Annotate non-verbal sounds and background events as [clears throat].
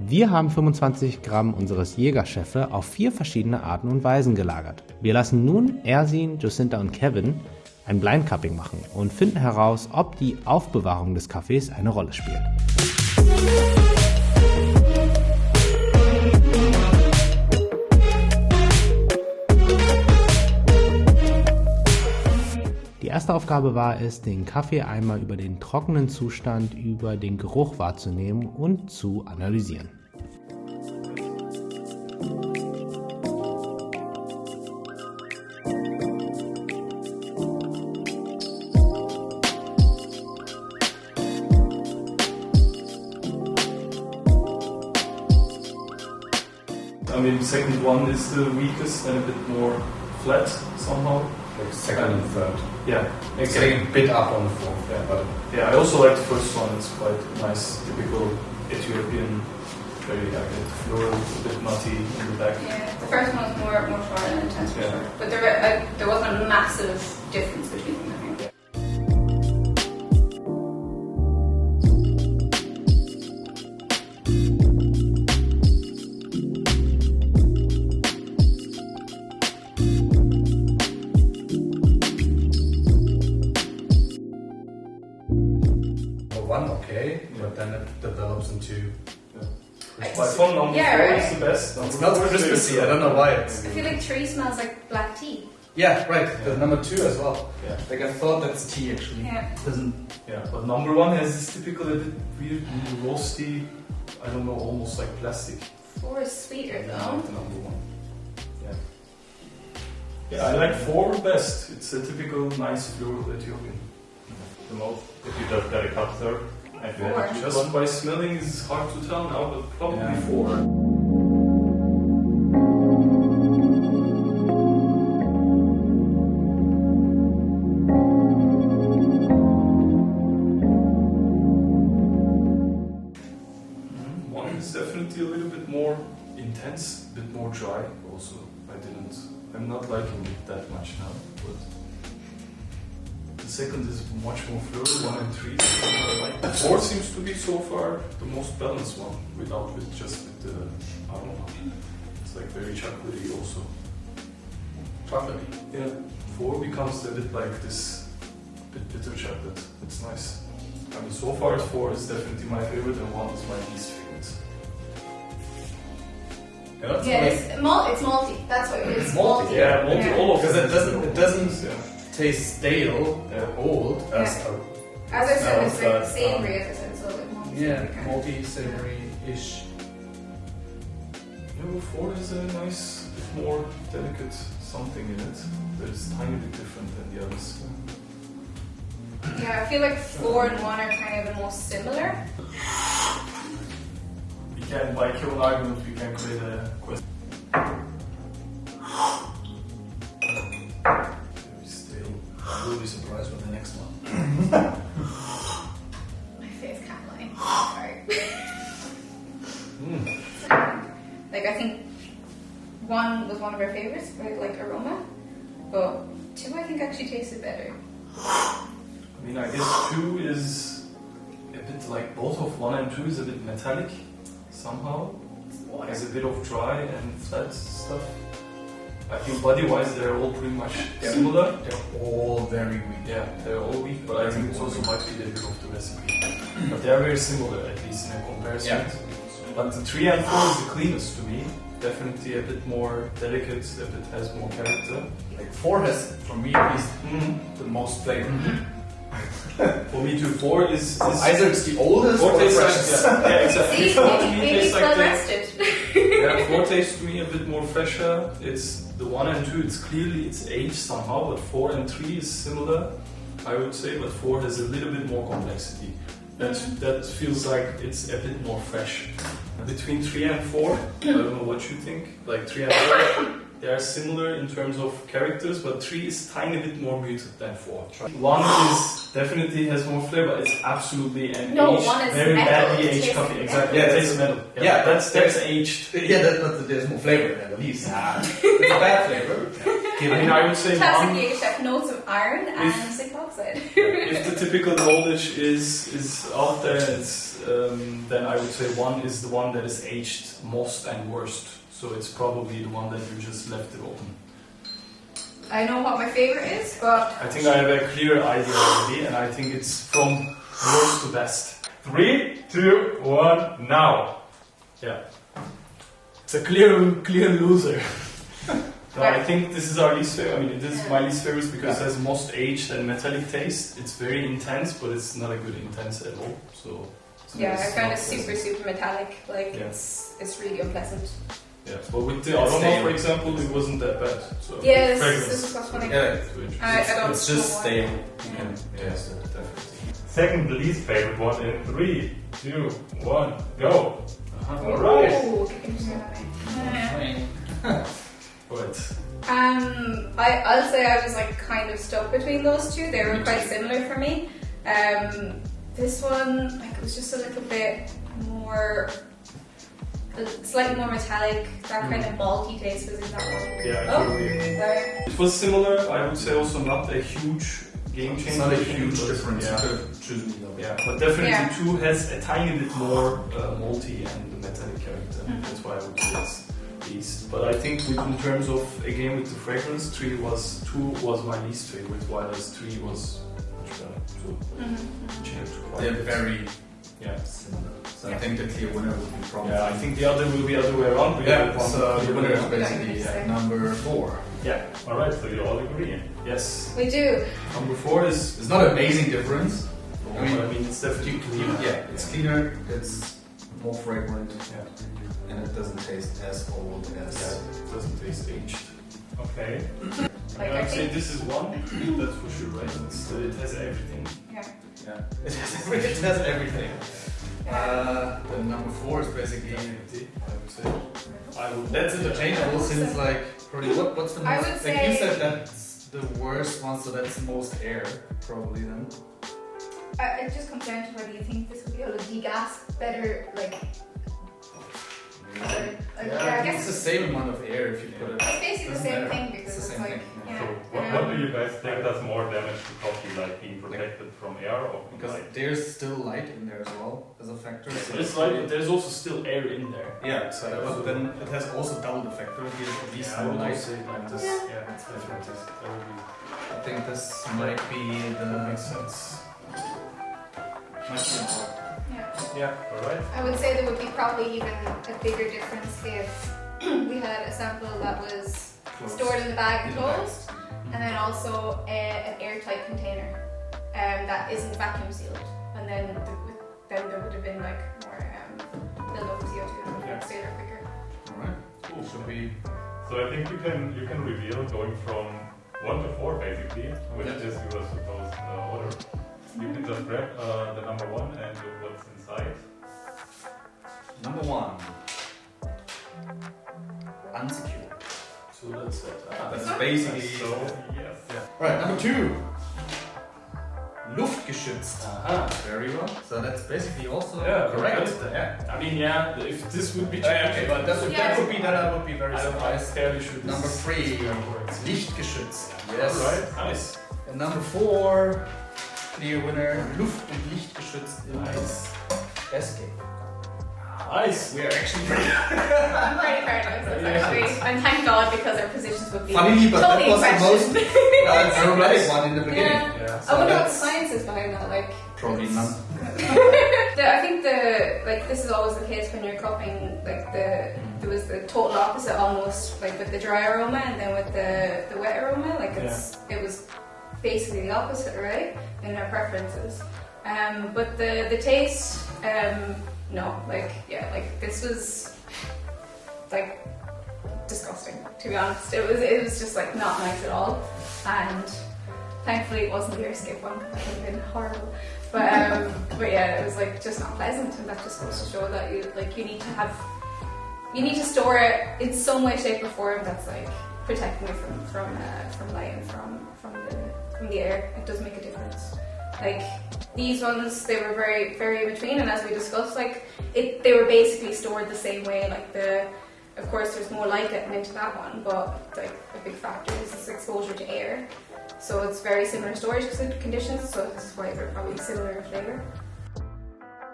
Wir haben 25 Gramm unseres Jägerchefe auf vier verschiedene Arten und Weisen gelagert. Wir lassen nun Ersin, Jacinta und Kevin ein Blindcupping machen und finden heraus, ob die Aufbewahrung des Kaffees eine Rolle spielt. Erste Aufgabe war es, den Kaffee einmal über den trockenen Zustand, über den Geruch wahrzunehmen und zu analysieren. I mean, second one is the weakest and a bit more flat somehow. Like second and third. Yeah, It's getting a bit up on the fourth, yeah, but Yeah, I also like the first one. It's quite nice, typical Ethiopian, very like it floral, a bit nutty in the back. Yeah, the first one was more more short and intense for Yeah. sure. But there uh, there wasn't a massive difference between them. My phone number Yeah, four right. is the best. Number It's not four Christmassy. I don't know why. It's, I feel like three smells like black tea. yeah, right. The number two as well. Yeah. Like I thought that's tea actually. Yeah. It doesn't. Yeah, but number one has this typical a bit weird, roasty, I don't know, almost like plastic. Four is sweeter I though. like the number one. Yeah. Yeah, I like four best. It's a typical nice floral Ethiopian. the most if you just get a cup serve and you Four. have to Just by smelling is hard to tell now, but probably Yeah. four. Mhm. One is definitely a little bit more intense, a bit more dry. Also, I didn't. I'm not liking it that much now, but the second is much more floral. One and three. is what I like. The four seems to be so far the most balanced one, without with just with the aroma. It's like very chocolatey also. Chocolatey. Yeah, four becomes a bit like this bit bitter chocolate. It's nice. I mean, so far four is definitely my favorite, and one is my least favorite. Yeah, Yeah, it's, malt, it's malty. That's what it is. Malty, Yeah, malty. Yeah. all of Because it doesn't- it doesn't- Yeah. Taste stale Yeah. or old as Yeah. a As I said, it's like that, savory, as I said, so like malty. yeah kind of. malty savory ish. Number four is a nice, more delicate something in it. That is tiny bit different than the others. Yeah, I feel like four and one are kind of the most similar. We can, by kill an argument, we can create a question. Of our favorites, right? Like aroma, but two I think actually tasted better. I mean, I guess two is a bit like both of one and two is a bit metallic somehow. Water. Has a bit of dry and flat stuff. I think body-wise they're all pretty much Yeah. similar. They're all very weak. Yeah, they're all weak, but I think it also might be a bit of the recipe. But they're very similar, at least in a comparison. Yeah. But the three and four is the cleanest to me. Definitely a bit more delicate, a bit has more character. Like four has, for me at least, Mm-hmm. the most flavor. For me too, four is, is Either it's the oldest four or the tastes like, freshest. yeah, yeah, exactly. See, Four to me maybe tastes like well the, yeah, four tastes to me a bit more fresher. It's the one and two. It's clearly it's aged somehow, but four and three is similar, I would say. But four has a little bit more complexity. That that feels like it's a bit more fresh. Between three and four, I don't know what you think. Like three and four, they are similar in terms of characters, but three is tiny bit more muted than four. One is definitely has more flavor. It's absolutely an No, aged, one is very metal. badly It aged coffee. metal. Exactly. Yeah, it that's- tastes metal. Yeah, yeah, that's that's- that's aged. Yeah, that, but there's more flavor in it, at least. it's a bad flavor. I mean, I would say Classic one. Yirgacheffe notes of iron and citric if the typical knowledge is is out there, it's um, then I would say one is the one that is aged most and worst. So it's probably the one that you just left it open. I know what my favorite is, but I think I have a clear idea already, and I think it's from worst to best. Three, two, one, now. Yeah. It's a clear, clear loser. [laughs] so I think this is our least favorite. I mean, this is my least favorite because it has most aged and metallic taste. It's very intense, but it's not a good intense at all. So. so yeah, I found it super, pleasant. super metallic. Like Yeah. it's it's really unpleasant. Yeah, but with the aroma, for example, it wasn't that bad. So Yeah, this, this is what's funny. Yeah, So I, I don't it's just know why. stale. Yeah, yes, definitely. Second least favorite one in three, two, one, go. Uh-huh. All right. Ooh, kicking [laughs] [laughs] me away. Right. Um, I, I'll say I was like kind of stuck between those two. They were quite similar for me. Um, this one, like, it was just a little bit more, uh, slightly more metallic. That kind of malty taste was in that one. Yeah, Oh, sorry. It was similar. I would say also not a huge game changer. It's not a huge but- difference. Yeah. You could have chosen either. Yeah, but definitely Yeah. two has a tiny bit more uh, malty and metallic character. Mhm. That's why I would say it's least. But I think with, in terms of again with the fragrance, three was two was my least favorite, whereas three was much better. So Mhm. changed quite a They're very yeah. similar. So I think the clear winner would be probably. Yeah, I think the other will be other way around. We Yeah, have so the clear winner is basically Yeah. at number four. Yeah. All right, so you all agree. Yes. We do. Number four is. It's not an amazing difference. I mean, I mean it's definitely You- clear. you- yeah, it's cleaner. It's more fragrant, Yeah. And it doesn't taste as old as. Yeah, it doesn't taste aged. Okay. Like, I I would say this is one. That's for sure, right? It's, it has everything. yeah. Yeah, [laughs] it has, every- it has everything. Uh, the number four is basically. Empty, I would say. I would. That's interchangeable since like probably what what's the most? I would like you said that's the worst one, so that's most air probably then. Uh, it just comes down to whether you think this would be able to degas better, like, better, yeah, I it's guess the same amount of air if you put it. it's basically the same matter. thing It's because the it's, like, thing. yeah. So what, what do you guys think does more damage to coffee, like being protected from air or Because light? there's still light in there as well as a factor. so- There's like there's also still air in there. Yeah, So- but then it has also double the factor. It gives at least Yeah, I would light. say like this. Yeah. Yeah, that's definitely. That would be. I think this might be That the makes sense. might be the- yeah. Yeah. All right. I would say there would be probably even a bigger difference if [clears throat] we had a sample that was close. stored in the bag and the bag. closed, and then also a, an airtight container um, that isn't vacuum sealed, and then the, then there would have been like more um, build-up of CO2 and it Yeah. would there quicker. Alright. Cool. Should we So I think you can you can reveal going from one to four basically, which Yeah. is your supposed uh, order. You can just grab uh, the number one and look what's inside. number one? Unsecured. So that's it. Ah, That's basically So yes. Right, number two. Luftgeschützt. Aha. Very well. So that's basically also Yeah, correct. correct. Yeah. I mean, yeah. If this would be Okay, but that would, Yeah. that would be that I would be very I don't surprised. Fairly sure. Number is- three. Yeah. Lichtgeschützt. Yes. Alright. Nice. And number four, clear winner, Luft- und Lichtgeschützt im Nice. Airscape. Nice. We are actually pretty [laughs] I'm pretty proud of myself actually, and thank God because our positions would be funny, but that totally was the most questioned. uh, [laughs] dramatic one in the beginning. Yeah. Yeah. So I wonder what the science is behind that. Like probably none. [laughs] the, I think the like this is always the case when you're cupping. Like the there was the total opposite almost like with the dry aroma and then with the the wet aroma. Like it's it was basically the opposite, right? In our preferences. Um, but the the taste, um, no, like yeah, like this was like disgusting. To be honest, it was it was just like not nice at all, and thankfully it wasn't the Airscape one. That would have been horrible. But um, but yeah, it was like just not pleasant, and that just goes to show that you like you need to have you need to store it in some way, shape, or form that's like protecting it from from uh, from light and from from the from the air. It does make a difference. Like these ones, they were very very in between, and as we discussed, like it they were basically stored the same way. Like the of course, there's more light getting into that one, but like a big factor is its exposure to air. So it's very similar storage conditions. So this is why they're probably similar in flavour.